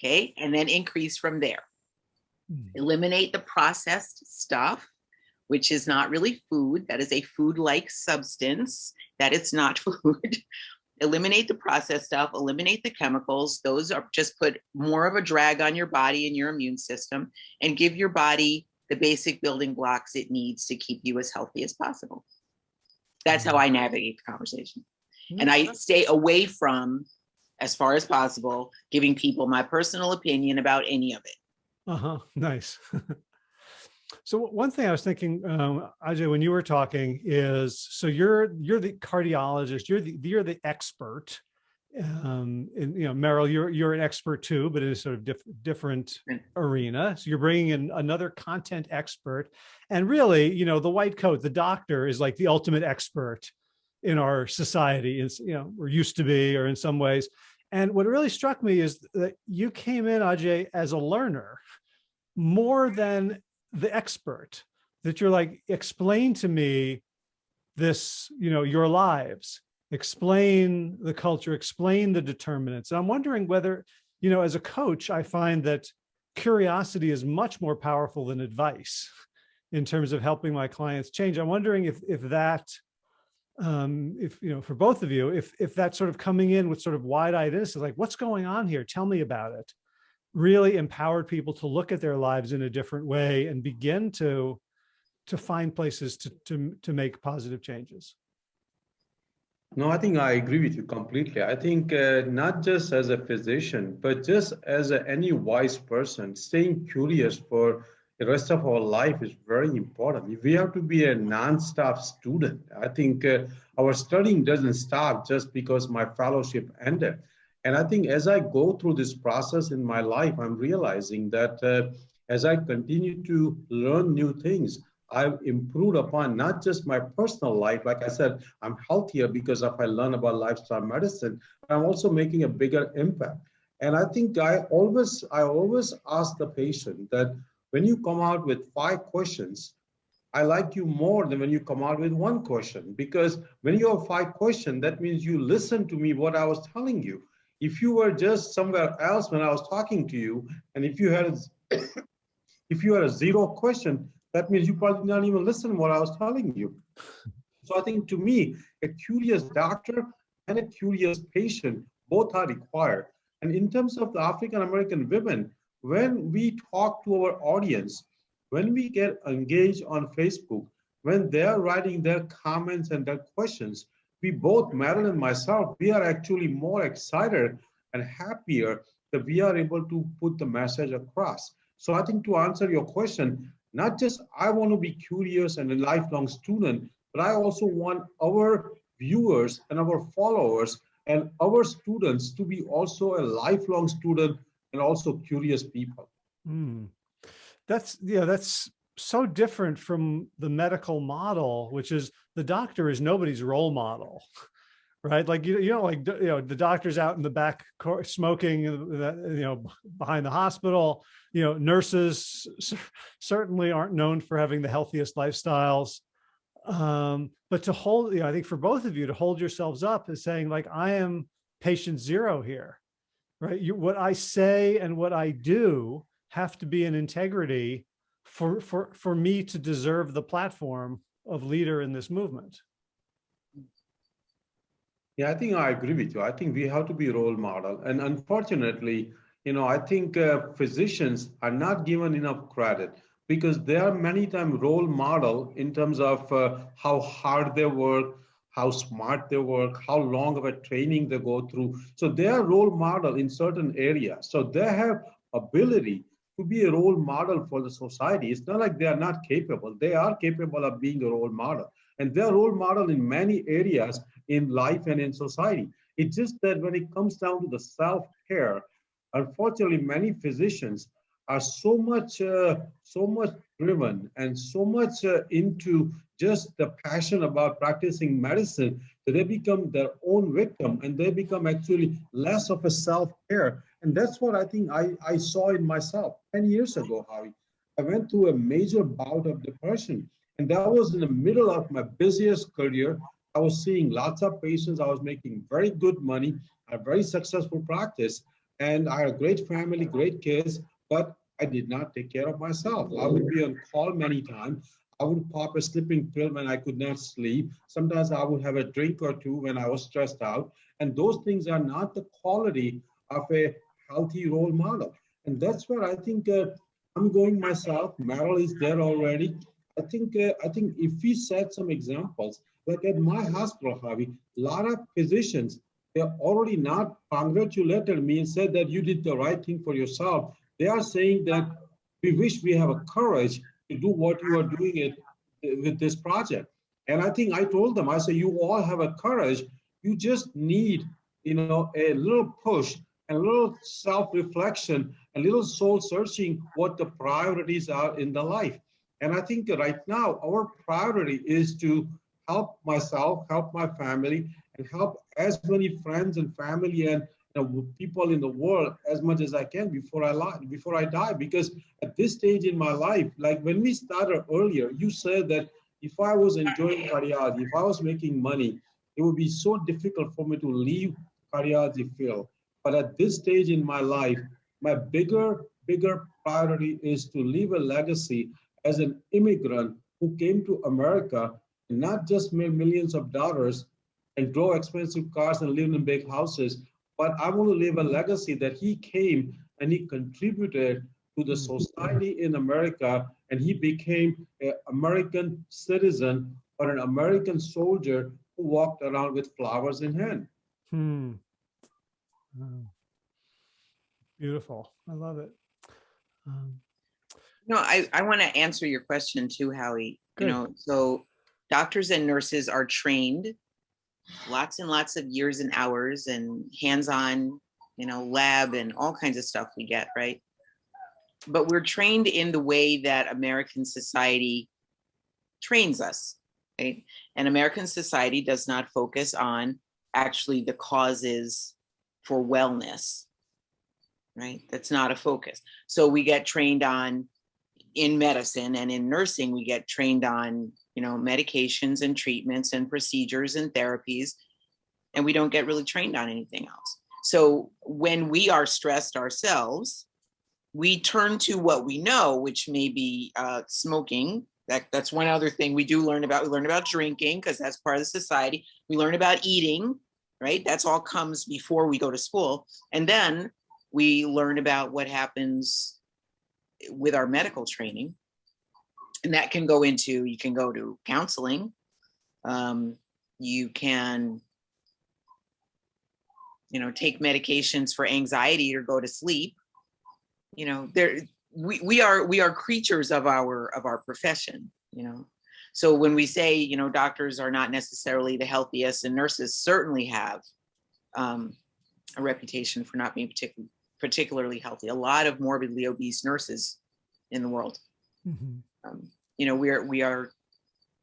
Okay, and then increase from there. Mm. Eliminate the processed stuff, which is not really food. That is a food-like substance. That it's not food. eliminate the processed stuff, eliminate the chemicals. Those are just put more of a drag on your body and your immune system and give your body the basic building blocks it needs to keep you as healthy as possible. That's how I navigate the conversation. And I stay away from, as far as possible, giving people my personal opinion about any of it. Uh-huh, nice. So one thing I was thinking, um, Ajay, when you were talking is, so you're, you're the cardiologist, you're the, you're the expert. Um, and, you know, Meryl, you're, you're an expert too, but in a sort of diff different arena. So you're bringing in another content expert and really, you know, the white coat, the doctor is like the ultimate expert in our society is, you know, or used to be, or in some ways. And what really struck me is that you came in, Ajay, as a learner more than the expert that you're like, explain to me this, you know, your lives, explain the culture, explain the determinants. And I'm wondering whether, you know, as a coach, I find that curiosity is much more powerful than advice in terms of helping my clients change. I'm wondering if, if that, um, if, you know, for both of you, if, if that sort of coming in with sort of wide-eyed innocence, like what's going on here? Tell me about it really empowered people to look at their lives in a different way and begin to to find places to to to make positive changes. No, I think I agree with you completely. I think uh, not just as a physician, but just as a, any wise person, staying curious for the rest of our life is very important. We have to be a non-stop student. I think uh, our studying doesn't stop just because my fellowship ended. And I think as I go through this process in my life, I'm realizing that uh, as I continue to learn new things, I've improved upon not just my personal life. Like I said, I'm healthier because if I learn about lifestyle medicine, I'm also making a bigger impact. And I think I always, I always ask the patient that when you come out with five questions, I like you more than when you come out with one question. Because when you have five questions, that means you listen to me what I was telling you. If you were just somewhere else when I was talking to you, and if you had, if you had a zero question, that means you probably did not even listen what I was telling you. So I think to me, a curious doctor and a curious patient both are required. And in terms of the African American women, when we talk to our audience, when we get engaged on Facebook, when they're writing their comments and their questions, we both, Marilyn and myself, we are actually more excited and happier that we are able to put the message across. So I think to answer your question, not just I want to be curious and a lifelong student, but I also want our viewers and our followers and our students to be also a lifelong student and also curious people. Mm. That's yeah, that's so different from the medical model, which is the doctor is nobody's role model, right? Like you, you know, like you know, the doctor's out in the back smoking, you know, behind the hospital. You know, nurses certainly aren't known for having the healthiest lifestyles. Um, but to hold, you know, I think for both of you to hold yourselves up is saying like, I am patient zero here, right? You, what I say and what I do have to be in integrity for, for, for me to deserve the platform of leader in this movement. Yeah, I think I agree with you. I think we have to be role model. And unfortunately, you know, I think uh, physicians are not given enough credit because they are many times role model in terms of uh, how hard they work, how smart they work, how long of a training they go through. So they are role model in certain areas. So they have ability to be a role model for the society. It's not like they are not capable. They are capable of being a role model. And they're role model in many areas in life and in society. It's just that when it comes down to the self-care, unfortunately, many physicians are so much, uh, so much driven and so much uh, into just the passion about practicing medicine that they become their own victim and they become actually less of a self-care. And that's what I think I, I saw in myself 10 years ago, Howie. I went through a major bout of depression. And that was in the middle of my busiest career. I was seeing lots of patients. I was making very good money, a very successful practice. And I had a great family, great kids, but I did not take care of myself. I would be on call many times. I would pop a sleeping pill when I could not sleep. Sometimes I would have a drink or two when I was stressed out. And those things are not the quality of a healthy role model. And that's where I think uh, I'm going myself. Meryl is there already. I think uh, I think if we set some examples, like at my hospital, Howie, a lot of physicians, they're already not congratulated me and said that you did the right thing for yourself. They are saying that we wish we have a courage to do what you are doing it with this project. And I think I told them, I said, you all have a courage. You just need, you know, a little push, a little self-reflection, a little soul searching what the priorities are in the life. And I think right now our priority is to help myself, help my family, and help as many friends and family and know, people in the world as much as I can before I lie, before I die. Because at this stage in my life, like when we started earlier, you said that if I was enjoying cardiology, if I was making money, it would be so difficult for me to leave cardiology field. But at this stage in my life, my bigger, bigger priority is to leave a legacy as an immigrant who came to America and not just made millions of dollars and drove expensive cars and lived in big houses, but I want to leave a legacy that he came and he contributed to the society in America and he became an American citizen or an American soldier who walked around with flowers in hand. Hmm. Wow. Beautiful. I love it. Um, No, I, I want to answer your question too, Howie. You know, so doctors and nurses are trained lots and lots of years and hours and hands-on, you know, lab and all kinds of stuff we get, right? But we're trained in the way that American society trains us, right? And American society does not focus on actually the causes for wellness, right? That's not a focus. So we get trained on in medicine and in nursing, we get trained on, you know, medications and treatments and procedures and therapies, and we don't get really trained on anything else. So when we are stressed ourselves, we turn to what we know, which may be uh, smoking. That, that's one other thing we do learn about. We learn about drinking because that's part of the society. We learn about eating, right? That's all comes before we go to school. And then we learn about what happens with our medical training. And that can go into, you can go to counseling. Um, you can, you know, take medications for anxiety or go to sleep. You know, there, we, we are, we are creatures of our, of our profession, you know. So when we say, you know, doctors are not necessarily the healthiest and nurses certainly have um, a reputation for not being particularly particularly healthy. A lot of morbidly obese nurses in the world. mhm. Um, you know, we're we are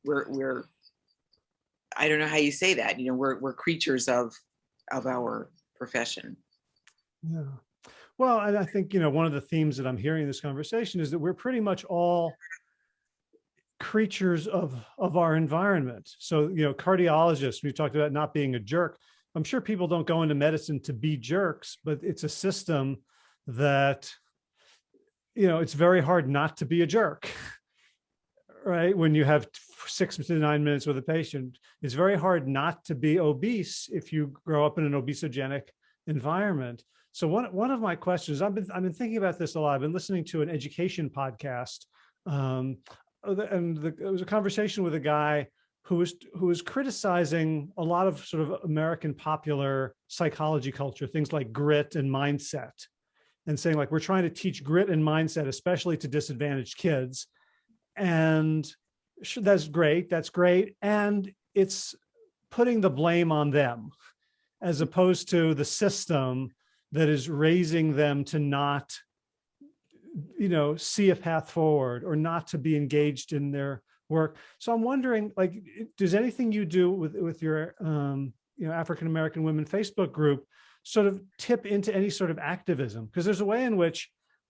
we're we're I don't know how you say that. You know, we're we're creatures of of our profession. Yeah. Well, and I think, you know, one of the themes that I'm hearing in this conversation is that we're pretty much all creatures of, of our environment. So, you know, cardiologists, we talked about not being a jerk. I'm sure people don't go into medicine to be jerks, but it's a system that, you know, it's very hard not to be a jerk. Right? When you have six to nine minutes with a patient, it's very hard not to be obese if you grow up in an obesogenic environment. So one, one of my questions, I've been, I've been thinking about this a lot. I've been listening to an education podcast. Um, uh, and the, it was a conversation with a guy who was, who was criticizing a lot of sort of American popular psychology culture, things like grit and mindset and saying like, we're trying to teach grit and mindset, especially to disadvantaged kids. And that's great. That's great. And it's putting the blame on them as opposed to the system that is raising them to not you know, see a path forward or not to be engaged in their work. So I'm wondering, like, does anything you do with, with your, um, you know, African-American women Facebook group sort of tip into any sort of activism? Because there's a way in which,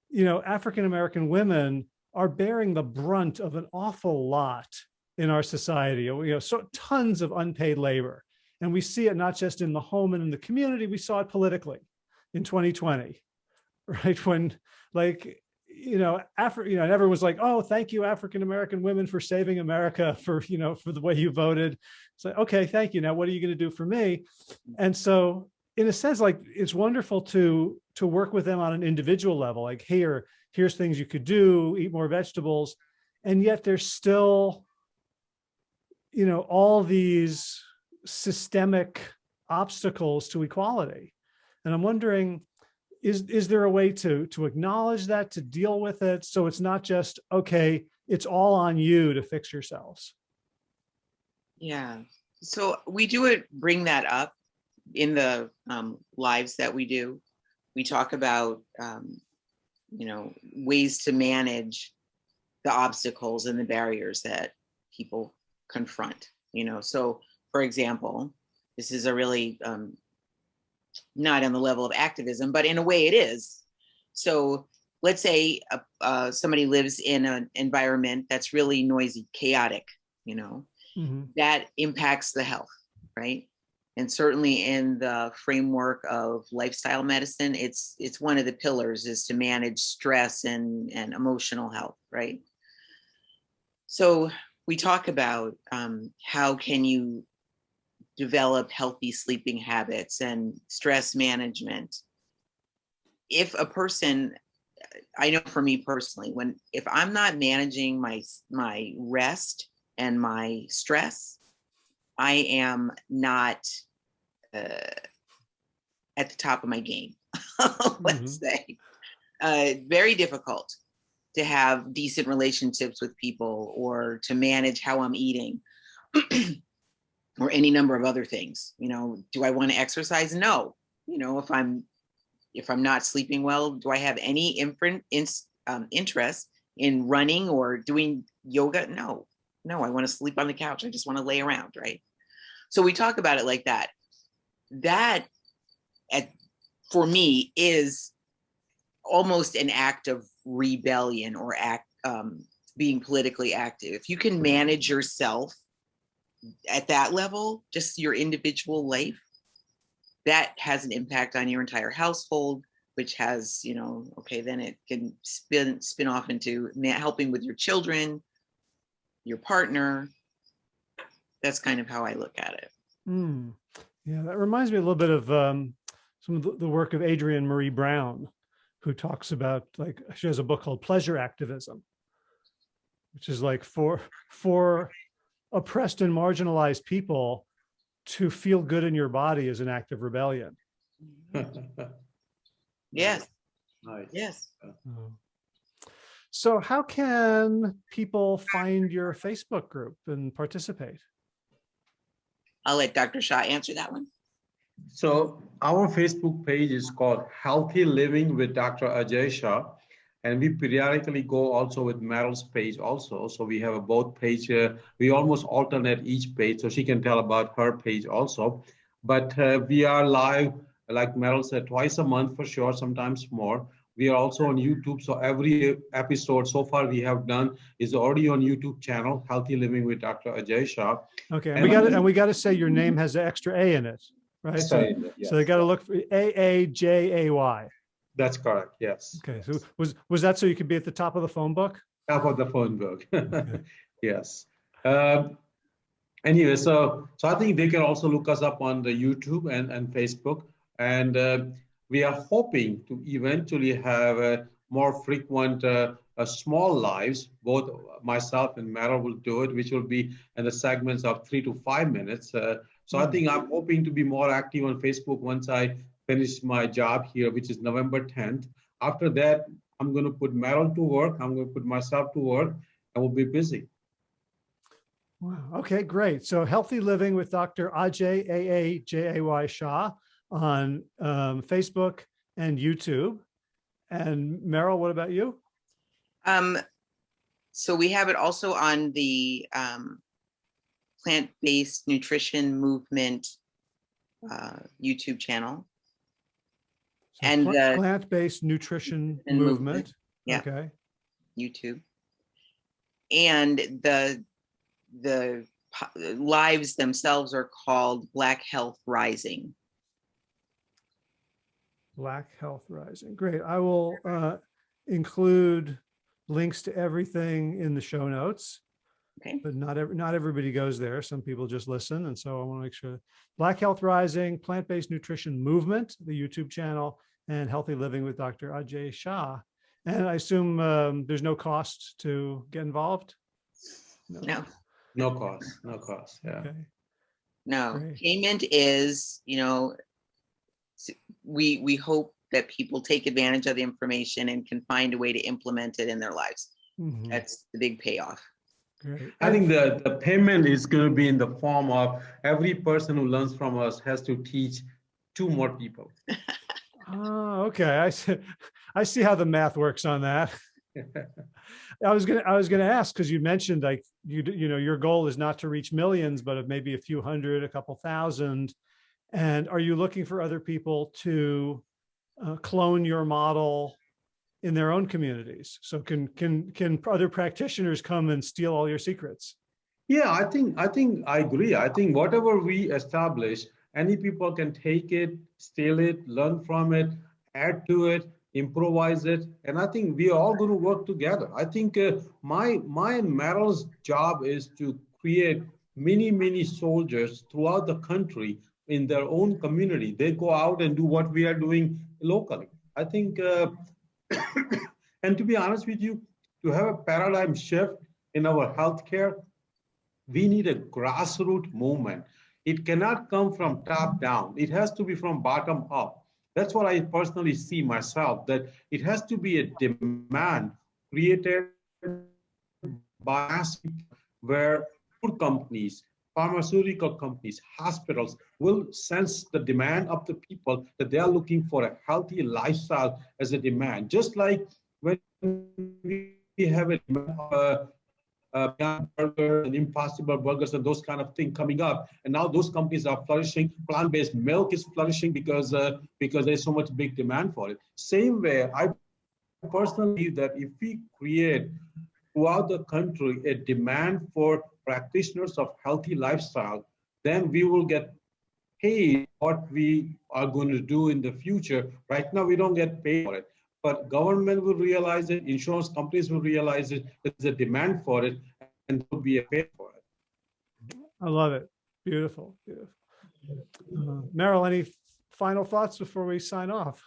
you know, African-American women are bearing the brunt of an awful lot in our society, you know, so tons of unpaid labor. And we see it not just in the home and in the community, we saw it politically in 2020, right? When like, you know, Afri you know, and everyone was like, oh, thank you, African-American women for saving America for, you know, for the way you voted. It's like, okay, thank you. Now, what are you going to do for me? And so in a sense, like it's wonderful to, to work with them on an individual level, like here, here's things you could do, eat more vegetables. And yet there's still, you know, all these systemic obstacles to equality. And I'm wondering, is, is there a way to, to acknowledge that, to deal with it? So it's not just, okay, it's all on you to fix yourselves. Yeah, so we do it, bring that up in the um, lives that we do. We talk about, um, you know, ways to manage the obstacles and the barriers that people confront, you know, so for example, this is a really um, not on the level of activism, but in a way it is. So let's say uh, uh, somebody lives in an environment that's really noisy, chaotic, you know, mm -hmm. that impacts the health, right? And certainly in the framework of lifestyle medicine, it's it's one of the pillars is to manage stress and, and emotional health, right? So we talk about um, how can you develop healthy sleeping habits and stress management. If a person, I know for me personally, when if I'm not managing my my rest and my stress, I am not uh, at the top of my game, let's mm -hmm. say. Uh, very difficult to have decent relationships with people or to manage how I'm eating. or any number of other things. You know, do I want to exercise? No. You know, if I'm if I'm not sleeping well, do I have any imprint in, um, interest in running or doing yoga? No, no, I want to sleep on the couch. I just want to lay around, right? So we talk about it like that. That, at, for me, is almost an act of rebellion or act um, being politically active. If you can manage yourself at that level, just your individual life, that has an impact on your entire household, which has, you know, okay, then it can spin spin off into helping with your children, your partner. That's kind of how I look at it. Mm. Yeah, that reminds me a little bit of um, some of the, the work of Adrienne Maree Brown, who talks about like she has a book called Pleasure Activism, which is like for for oppressed and marginalized people to feel good in your body is an act of rebellion. yes. Nice. Yes. Oh. So how can people find your Facebook group and participate? I'll let Dr. Shah answer that one. So our Facebook page is called Healthy Living with Dr. Ajay Shah and we periodically go also with Meryl's page also. So we have a both page, uh, we almost alternate each page so she can tell about her page also. But uh, we are live, like Meryl said, twice a month for sure, sometimes more. We are also on YouTube. So every episode so far we have done is already on YouTube channel, Healthy Living with Dr. Ajay Shah. Okay, and, we got and we got to say your name has an extra A in it, right? So, yes. so they got to look for A A J A Y. That's correct. Yes. Okay. So was was that so you could be at the top of the phone book? Top of the phone book. okay. Yes. Um, anyway, so so I think they can also look us up on the YouTube and and Facebook, and uh, we are hoping to eventually have a more frequent. Uh, uh, small lives, both myself and Meryl will do it, which will be in the segments of three to five minutes. Uh, so I hmm. think I'm hoping to be more active on Facebook once I finish my job here, which is November 10th. After that, I'm going to put Meryl to work. I'm going to put myself to work and we'll be busy. Wow. Okay, great. So healthy living with Dr. Ajay A-A-J-A-Y Shah on um, Facebook and YouTube. And Meryl, what about you? Um, so we have it also on the um, plant-based nutrition movement uh, YouTube channel. So And, pl- Plant-based nutrition movement, movement. yeah. Okay, YouTube. And the the lives themselves are called Black Health Rising. Black Health Rising. Great. I will uh, include links to everything in the show notes. Okay. But not every, not everybody goes there. Some people just listen. And so I want to make sure Black Health Rising, Plant-Based Nutrition Movement, the YouTube channel, and Healthy Living with Dr. Ajay Shah. And I assume um, there's no cost to get involved? No, No cost, no cost, yeah. Okay. no. Great. Payment is, you know, s- we we hope that people take advantage of the information and can find a way to implement it in their lives. Mhm. That's the big payoff. Great. I think the, the payment is going to be in the form of every person who learns from us has to teach two more people. Oh, okay. I see. I see how the math works on that. I was gonna, I was gonna ask, because you mentioned like, you, you know, your goal is not to reach millions, but of maybe a few hundred, a couple thousand. And are you looking for other people to uh, clone your model in their own communities? So can, can, can other practitioners come and steal all your secrets? Yeah, I think, I think, I agree. I think whatever we establish, any people can take it, steal it, learn from it, add to it, improvise it. And I think we are all going to work together. I think uh, my, my and Meryl's job is to create many, many soldiers throughout the country in their own community. They go out and do what we are doing locally. I think, uh, and to be honest with you, to have a paradigm shift in our healthcare, we need a grassroots movement. It cannot come from top down. It has to be from bottom up. That's what I personally see myself, that it has to be a demand created by where food companies, pharmaceutical companies, hospitals will sense the demand of the people that they are looking for a healthy lifestyle as a demand. Just like when we have a uh, uh, Burger and Impossible Burgers and those kind of thing coming up. And now those companies are flourishing. Plant-based milk is flourishing because uh, because there's so much big demand for it. Same way, I personally believe that if we create throughout the country a demand for practitioners of healthy lifestyle, then we will get paid what we are going to do in the future. Right now, we don't get paid for it but government will realize it, insurance companies will realize it, there's a demand for it, and there will be a pay for it. I love it. Beautiful, beautiful. Uh, Meryl, any final thoughts before we sign off?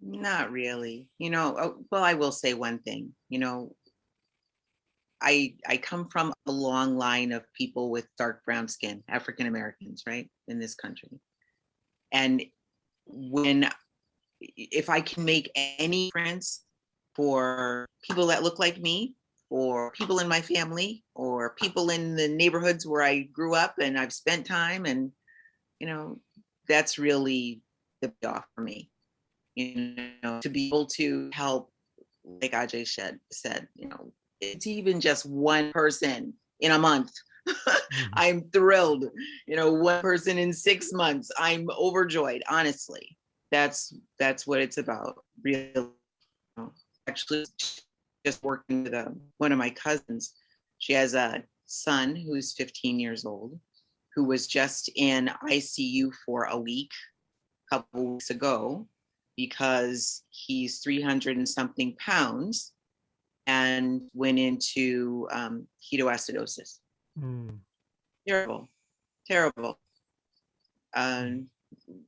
Not really, you know, oh, well, I will say one thing, you know. I I come from a long line of people with dark brown skin, African Americans, right, in this country. And when if I can make any difference for people that look like me or people in my family or people in the neighborhoods where I grew up and I've spent time and you know that's really the off for me you know to be able to help like Ajay said said you know it's even just one person in a month mm-hmm. I'm thrilled. You know, one person in six months. I'm overjoyed. Honestly, that's that's what it's about. Real, actually, just working with a, one of my cousins. She has a son who's 15 years old, who was just in ICU for a week, a couple weeks ago, because he's 300 and something pounds, and went into um, ketoacidosis Hmm. terrible terrible um,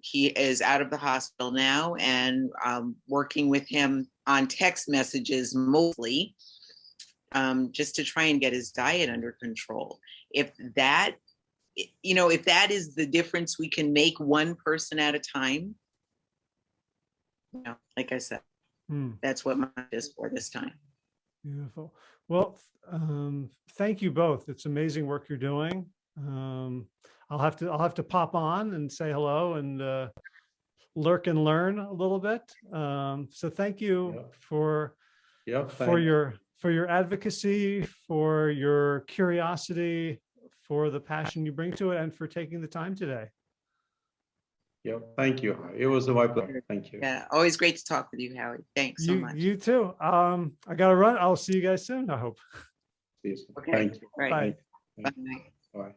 he is out of the hospital now and um, working with him on text messages mostly um, just to try and get his diet under control if that you know if that is the difference we can make one person at a time you know like i said Hmm. that's what mine is for this time Beautiful. Well, um, thank you both. It's amazing work you're doing. Um, I'll have to, I'll have to pop on and say hello and, uh, lurk and learn a little bit. Um, so thank you Yeah. for Yeah. for thank- your for your advocacy, for your curiosity, for the passion you bring to it, and for taking the time today. Yeah, thank you. It was my pleasure. Thank you. Yeah, always great to talk with you, Howie. Thanks so You much. you too. Um, I gotta run. I'll see you guys soon. I hope. See you soon. Okay. Thank you. Right. Bye. Thank you. Bye. Bye.